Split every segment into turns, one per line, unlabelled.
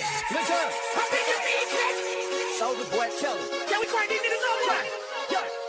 Listen. How big is the So Soldier boy, tell him. can we crying these niggas the time. Yeah.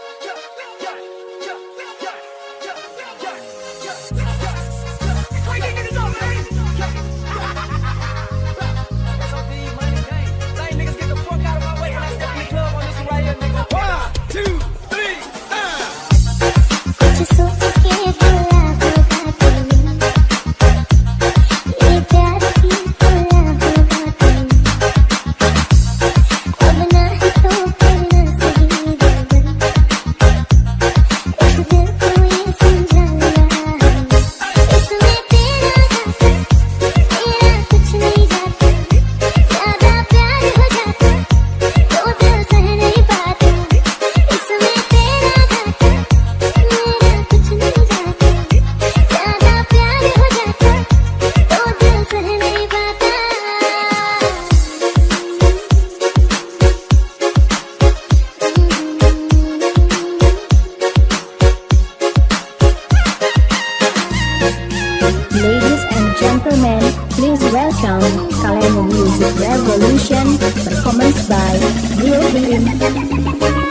kalian Music Revolution Performance by Dio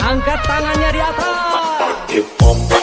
Angkat tangannya di atas.